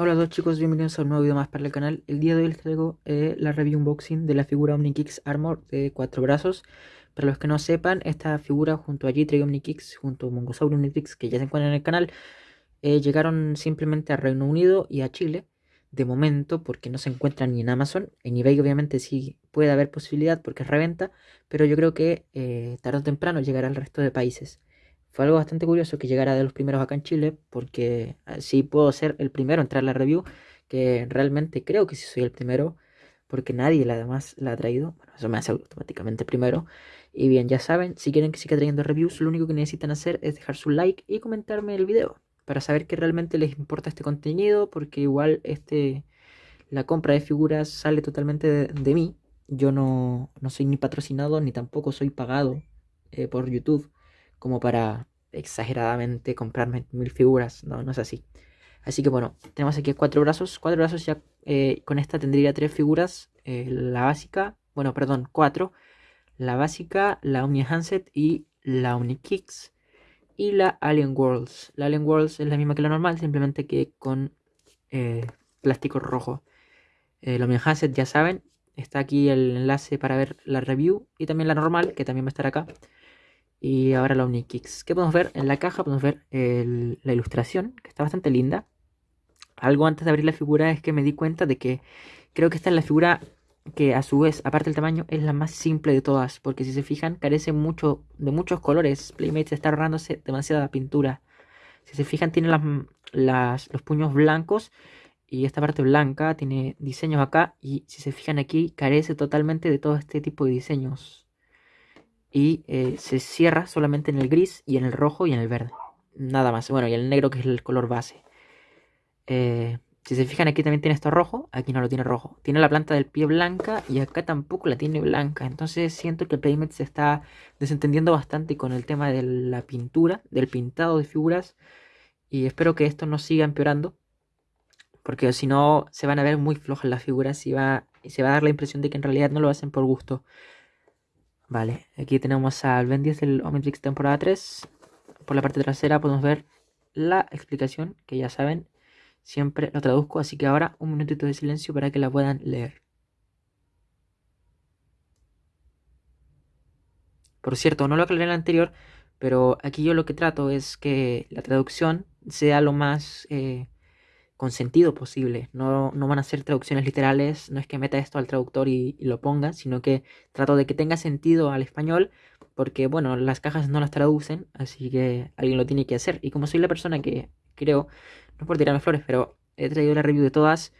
Hola a todos chicos, bienvenidos a un nuevo video más para el canal. El día de hoy les traigo eh, la review unboxing de la figura OmniKix Armor de cuatro brazos. Para los que no sepan, esta figura junto a G-Tray OmniKix, junto a Mongosaurus Omnitrix, que ya se encuentran en el canal, eh, llegaron simplemente a Reino Unido y a Chile. De momento, porque no se encuentran ni en Amazon. En eBay obviamente sí puede haber posibilidad porque es reventa, pero yo creo que eh, tarde o temprano llegará al resto de países. Fue algo bastante curioso que llegara de los primeros acá en Chile, porque así puedo ser el primero en entrar a la review, que realmente creo que sí soy el primero, porque nadie la demás la ha traído. Bueno, eso me hace automáticamente primero. Y bien, ya saben, si quieren que siga trayendo reviews, lo único que necesitan hacer es dejar su like y comentarme el video, para saber que realmente les importa este contenido, porque igual este la compra de figuras sale totalmente de, mí. Yo no, no, soy ni patrocinado ni tampoco soy pagado eh, por YouTube como para exageradamente comprarme mil figuras. No, no es así. Así que bueno, tenemos aquí cuatro brazos. Cuatro brazos ya eh, con esta tendría tres figuras. Eh, la básica, bueno, perdón, cuatro. La básica, la Omni Handset y la Omni Kicks. Y la Alien Worlds. La Alien Worlds es la misma que la normal, simplemente que con eh, plástico rojo. la Omni Handset ya saben, está aquí el enlace para ver la review. Y también la normal, que también va a estar acá. Y ahora la OmniKicks. ¿Qué podemos ver? En la caja podemos ver la ilustración, que está bastante linda. Algo antes de abrir la figura es que me di cuenta de que creo que esta es la figura que a su vez, aparte del tamaño, es la más simple de todas. Porque si se fijan, carece mucho de muchos colores. Playmate está ahorrándose demasiada pintura. Si se fijan, tiene las, los puños blancos y esta parte blanca tiene diseños acá. Y si se fijan aquí, carece totalmente de todo este tipo de diseños y eh, se cierra solamente en el gris y en el rojo y en el verde. Nada más. Bueno, y el negro que es el color base. Eh, si se fijan aquí también tiene esto rojo, aquí no lo tiene rojo. Tiene la planta del pie blanca y acá tampoco la tiene blanca. Entonces siento que Playmat se está desentendiendo bastante con el tema de la pintura, del pintado de figuras. Y espero que esto no siga empeorando. Porque si no se van a ver muy flojas las figuras y, va, y se va a dar la impresión de que en realidad no lo hacen por gusto. Vale, aquí tenemos al Ben 10 del Omnitrix temporada 3. Por la parte trasera podemos ver la explicación, que ya saben, siempre lo traduzco, así que ahora un minutito de silencio para que la puedan leer. Por cierto, no lo aclaré en el anterior, pero aquí yo lo que trato es que la traducción sea lo más eh, con sentido posible. No, no, van a ser traducciones literales, no es que meta esto al traductor y, lo ponga, sino que trato de que tenga sentido al español, porque bueno, las cajas no las traducen, así que alguien lo tiene que hacer. Y como soy la persona que creo, no por tirarme flores, pero he traído la review de todas,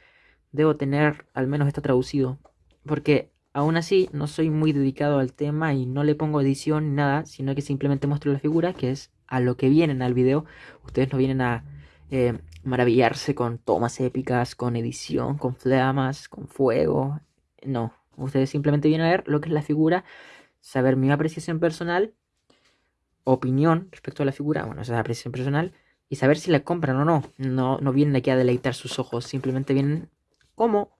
debo tener al menos esto traducido, porque aún así no soy muy dedicado al tema y no le pongo edición ni nada, sino que simplemente muestro la figura, que es a lo que vienen al video. Ustedes no vienen a eh, maravillarse con tomas épicas, con edición, con flamas, con fuego. No, ustedes simplemente vienen a ver lo que es la figura, saber mi apreciación personal, opinión respecto a la figura, bueno, esa es la apreciación personal, y saber si la compran o no. No, no vienen aquí a deleitar sus ojos, simplemente vienen como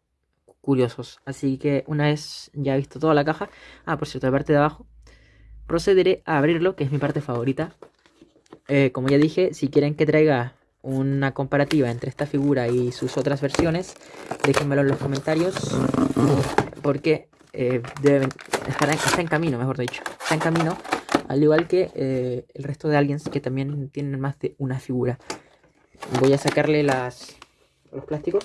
curiosos. Así que una vez ya visto toda la caja, ah, por cierto, la parte de abajo, procederé a abrirlo, que es mi parte favorita. Eh, como ya dije, si quieren que traiga una comparativa entre esta figura y sus otras versiones, déjenmelo en los comentarios porque eh, está, en camino, mejor dicho, está en camino, al igual que eh, el resto de aliens que también tienen más de una figura. Voy a sacarle las, los plásticos.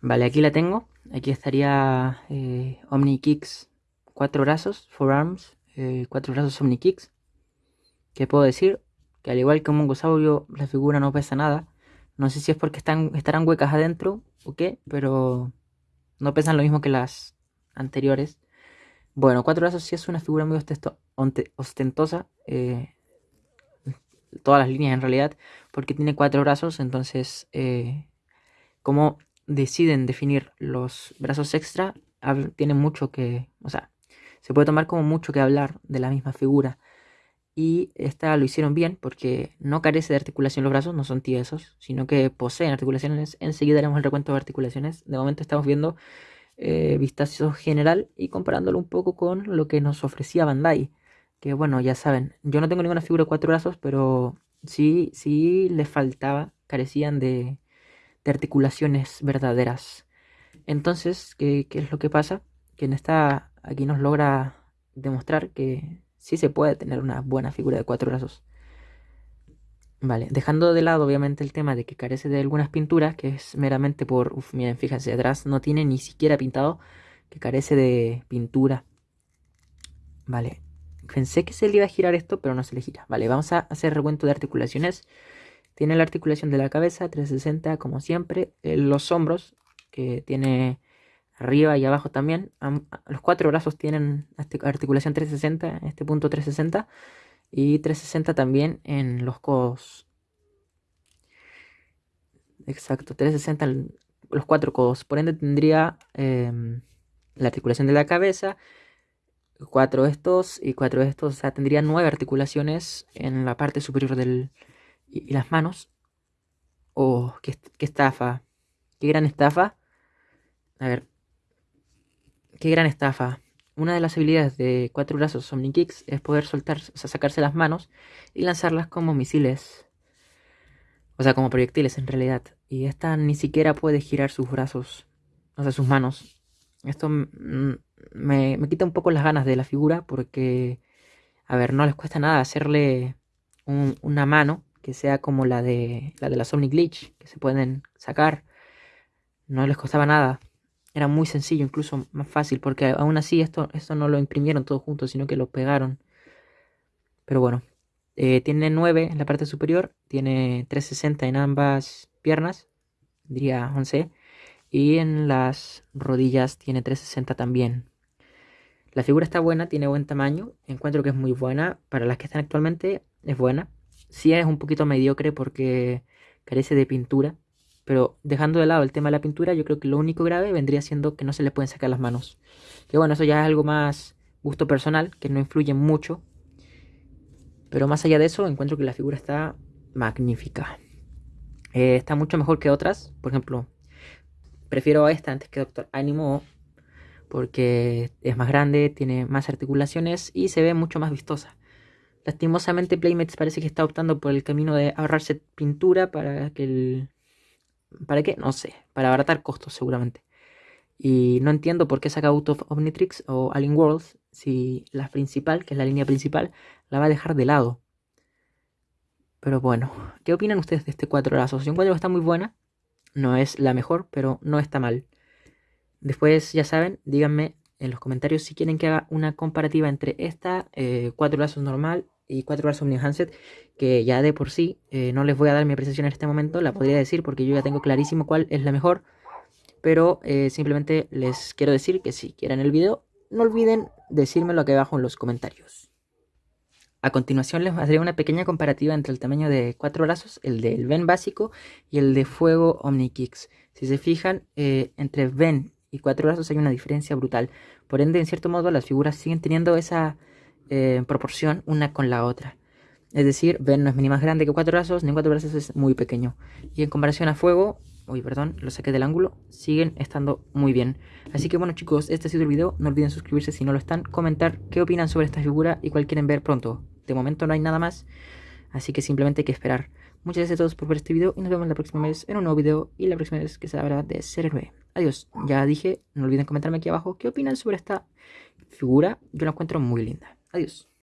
Vale, aquí la tengo. Aquí estaría eh, Omni Kicks, cuatro brazos, four arms, eh, cuatro brazos Omni Kicks. ¿Qué puedo decir? Que al igual que un mongosaurio, la figura no pesa nada. No sé si es porque están, estarán huecas adentro o qué, pero no pesan lo mismo que las anteriores. Bueno, cuatro brazos sí es una figura muy ostentosa. Eh, todas las líneas en realidad, porque tiene cuatro brazos, entonces, eh, como deciden definir los brazos extra, tiene mucho que, o sea, se puede tomar como mucho que hablar de la misma figura. Y esta lo hicieron bien porque no carece de articulación los brazos, no son tiesos, sino que poseen articulaciones. Enseguida haremos el recuento de articulaciones. De momento estamos viendo eh, vistazo general y comparándolo un poco con lo que nos ofrecía Bandai. Que bueno, ya saben, yo no tengo ninguna figura de cuatro brazos, pero sí, sí les faltaba, carecían de, de articulaciones verdaderas. Entonces, ¿qué, ¿qué, es lo que pasa? Que en esta, aquí nos logra demostrar que sí se puede tener una buena figura de cuatro brazos. Vale, dejando de lado obviamente el tema de que carece de algunas pinturas, que es meramente por, uf, miren, fíjense, atrás no tiene ni siquiera pintado, que carece de pintura. Vale, pensé que se le iba a girar esto, pero no se le gira. Vale, vamos a hacer recuento de articulaciones. Tiene la articulación de la cabeza, 360 como siempre, eh, los hombros, que tiene arriba y abajo también. Los cuatro brazos tienen articulación 360, este punto 360 y 360 también en los codos. Exacto, 360 los cuatro codos. Por ende tendría em, la articulación de la cabeza, cuatro estos y cuatro estos. O sea, tendría nueve articulaciones en la parte superior del... Y, las manos. Oh, qué estafa. Qué gran estafa. A ver. Qué gran estafa. Una de las habilidades de cuatro brazos Omnikicks es poder soltar, sacarse las manos y lanzarlas como misiles. O sea, como proyectiles en realidad. Y esta ni siquiera puede girar sus brazos, o sea, sus manos. Esto me, quita un poco las ganas de la figura porque, a ver, no les cuesta nada hacerle una mano que sea como la de la de la Glitch, que se pueden sacar. No les costaba nada era muy sencillo, incluso más fácil, porque aún así esto, esto no lo imprimieron todo junto, sino que lo pegaron. Pero bueno, eh, tiene 9 en la parte superior, tiene 360 en ambas piernas, diría 11, y en las rodillas tiene 360 también. La figura está buena, tiene buen tamaño, encuentro que es muy buena, para las que están actualmente es buena. Sí es un poquito mediocre porque carece de pintura, pero dejando de lado el tema de la pintura, yo creo que lo único grave vendría siendo que no se le pueden sacar las manos. Que bueno, eso ya es algo más gusto personal, que no influye mucho. Pero más allá de eso, encuentro que la figura está magnífica. Eh, está mucho mejor que otras. Por ejemplo, prefiero a esta antes que Doctor Animo. Porque es más grande, tiene más articulaciones y se ve mucho más vistosa. Lastimosamente Playmates parece que está optando por el camino de ahorrarse pintura para que el, ¿Para qué? No sé. Para abaratar costos seguramente. Y no entiendo por qué saca Out of Omnitrix o Alien Worlds si la principal, que es la línea principal, la va a dejar de lado. Pero bueno, ¿qué opinan ustedes de este 4 brazos? Yo encuentro que está muy buena. No es la mejor, pero no está mal. Después, ya saben, díganme en los comentarios si quieren que haga una comparativa entre esta 4 eh, brazos normal y 4 brazos Omni Handset, que ya de por sí eh, no les voy a dar mi apreciación en este momento, la podría decir porque yo ya tengo clarísimo cuál es la mejor, pero eh, simplemente les quiero decir que si quieren el video, no olviden decírmelo aquí abajo en los comentarios. A continuación les haré una pequeña comparativa entre el tamaño de 4 brazos, el del Ven básico y el de Fuego Omnikicks. Si se fijan, eh, entre Ven y 4 brazos hay una diferencia brutal. Por ende, en cierto modo, las figuras siguen teniendo esa eh, en proporción una con la otra. Es decir, ven no es ni más grande que cuatro brazos, ni cuatro brazos es muy pequeño. Y en comparación a fuego, uy, perdón, lo saqué del ángulo, siguen estando muy bien. Así que bueno chicos, este ha sido el video. No olviden suscribirse si no lo están, comentar qué opinan sobre esta figura y cuál quieren ver pronto. De momento no hay nada más, así que simplemente hay que esperar. Muchas gracias a todos por ver este video y nos vemos la próxima vez en un nuevo video y la próxima vez que se habla de Ser Héroe. Adiós, ya dije, no olviden comentarme aquí abajo qué opinan sobre esta figura, yo la encuentro muy linda. Adiós.